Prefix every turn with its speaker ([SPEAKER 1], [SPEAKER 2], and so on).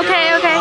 [SPEAKER 1] Ok, ok.